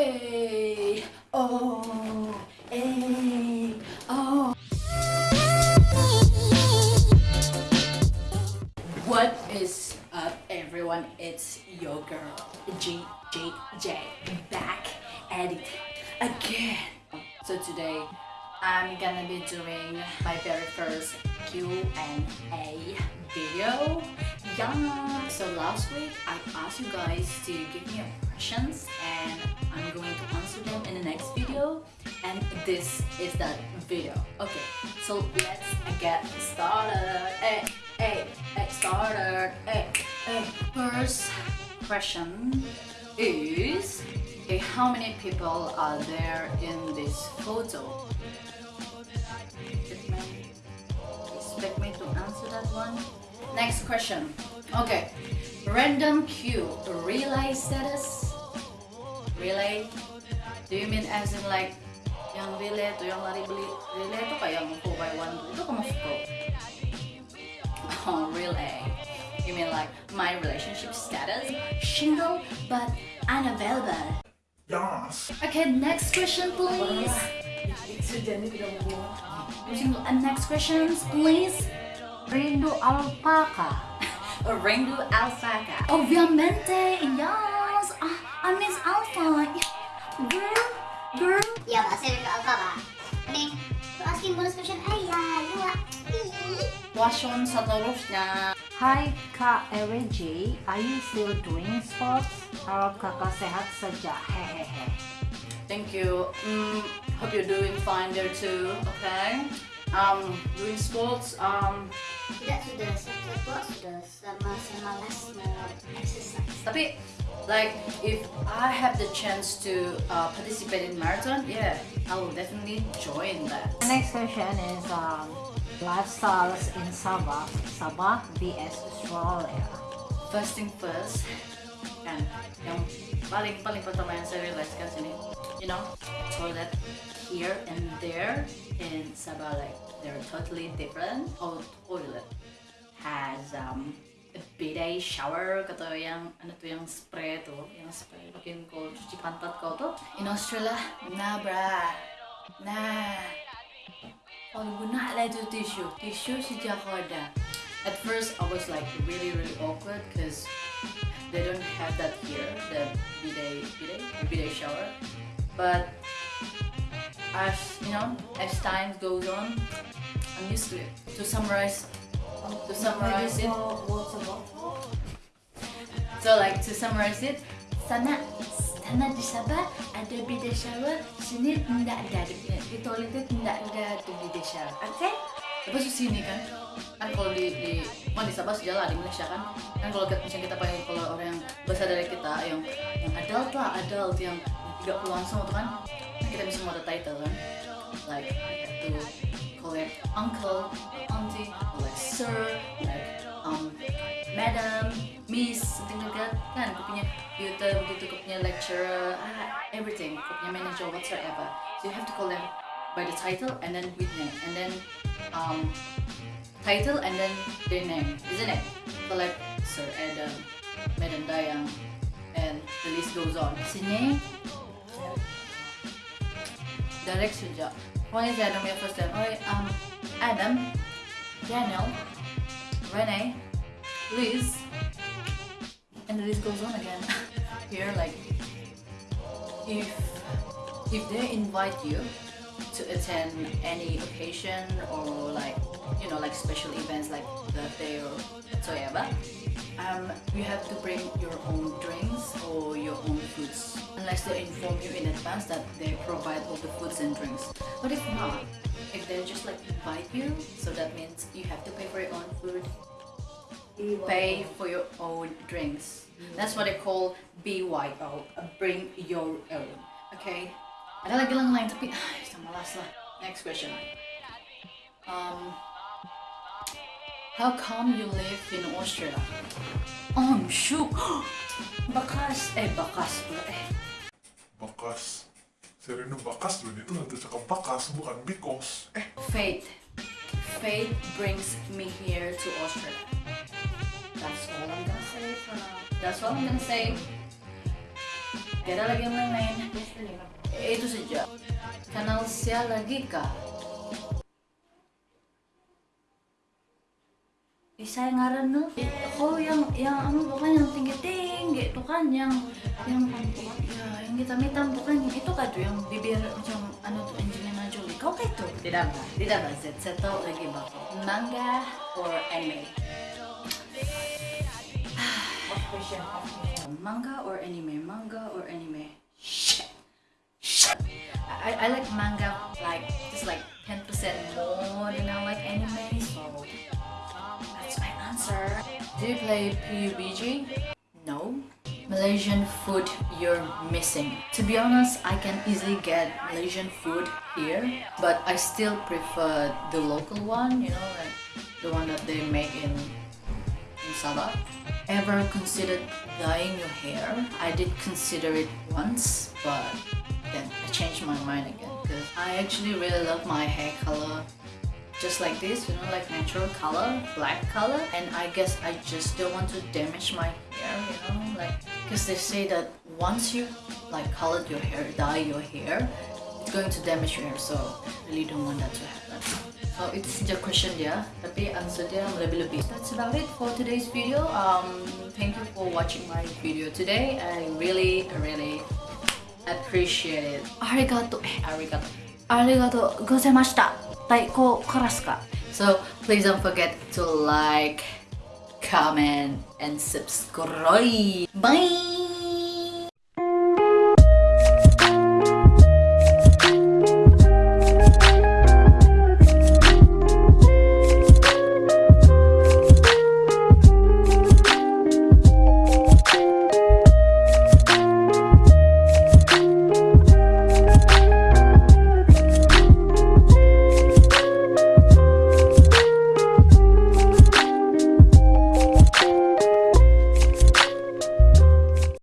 A A. What is up, everyone? It's your girl G G J back at it again. So today I'm gonna be doing my very first Q and A video. Yeah. So last week I asked you guys to give me questions and I'm going to answer them in the next video. And this is that video. Okay. So let's get started. Hey, hey, hey, started. Hey, hey. First question is okay, how many people are there in this photo? Expect me, to answer that one? Next question. Okay. Random Q. Relay status? Relay? Do you mean as in like yang relay to yang lari beli relay itu kayak yang 4 by 1 itu kamu suka? Oh, relay. You mean like my relationship status? Single but unavailable. Yes. Okay, next question please. And next questions please. Rindu alpaka. Ringo Alpaca. Ovviamente, yes. I miss Alpha. Girl, girl. Iya pak, saya ke Alfa pak. Nih, to asking bonus question ayah, dua. Question seterusnya. Hai Kak RJ, are you still doing sports? Harap kakak sehat saja, hehehe. Thank you. Mm, hope you're doing fine there too. Okay. Um, doing sports. Um, Tidak sudah saya kok sudah sama saya malas mau exercise. tapi like if I have the chance to uh, participate in marathon, yeah, I will definitely join that. The next question is um, lifestyles in Sabah, Sabah vs Australia. First thing first, kan yang paling paling pertama yang saya realize kan sini, you know, toilet here and there in Sabah like they're totally different. Oh, toilet has um a bidet shower kata yang ano tuh yang spray tuh, yang spray bikin kau cuci pantat kau tuh. In Australia, nah bra, nah. Kalau guna lah itu tisu, tisu sejak ada. At first, I was like really really awkward because they don't have that here, the bidet, bidet, bidet shower. But as you know, as time goes on, I'm used to it. To summarize, to summarize it, so like to summarize it, sana sana di Sabah ada bidet shower, sini tidak ada di, di toilet tidak ada tuh bidet shower. Okay? Terus di sini kan, kan kalau di di kan di Sabah sejalan di Malaysia kan, kan kalau kita misalnya kita pakai kalau orang yang besar dari kita yang yang adult lah adult yang tidak langsung tuh kan, kita bisa mau ada title kan, like to call it uncle, auntie, like sir, like um madam, miss, something like that kan, kau punya tutor begitu, kau punya lecturer, ah, everything, kau punya manager whatsoever, so you have to call them by the title and then with name. And then um, title and then their name, isn't it? So like Sir Adam, Madam Dayang, and the list goes on. Sini, direct saja. Why is Adam your first name? Oh, um, Adam, Daniel, Renee, Liz, and the list goes on again. Here, like, if if they invite you to attend any occasion or like you know like special events like birthday or whatsoever um, you have to bring your own drinks or your own foods unless they inform you in advance that they provide all the foods and drinks. But if not if they just like invite you so that means you have to pay for your own food pay for your own drinks. That's what they call BYO bring your own okay ada lagi lang lain tapi ay, sa malas lah. Next question. Um, how come you live in Austria? Um, shoot. Bakas. Eh, bakas pula eh. Bakas. Sereno bakas loh, itu nanti cakap bakas, bukan because. Eh, Fate. Fate brings me here to Austria. That's all I'm gonna say for now. That's all I'm gonna say. Gak ada lagi yang lain-lain. Itu saja. Kanal Sia lagi? Ih, saya ngaran nu. Oh yang yang anu bukan yang tinggi tinggi itu kan yang yang ya yang hitam hitam bukan yang itu tuh yang bibir macam anu tuh Angelina Jolie. Kau kayak itu? Tidak mbak, tidak. Saya, saya tahu lagi mbak. Manga or anime? Manga or anime? Manga or anime? I, I like manga like just like 10% more than I like anime, so that's my answer. Do you play PUBG? No. Malaysian food you're missing. To be honest, I can easily get Malaysian food here, but I still prefer the local one, you know, like the one that they make in in Sabah. Ever considered dyeing your hair? I did consider it once, but then I changed my mind again because I actually really love my hair color just like this, you know, like natural color, black color. And I guess I just don't want to damage my hair, you know, like because they say that once you like colored your hair, dye your hair, it's going to damage your hair. So I really don't want that to happen. So it's the question dia, tapi answer dia lebih-lebih. That's about it for today's video. Um, thank you for watching my video today. I really, really appreciate it. ありがとう。え、ありがとう。ありがとうございました。太鼓からすか So please don't forget to like, comment, and subscribe. Bye!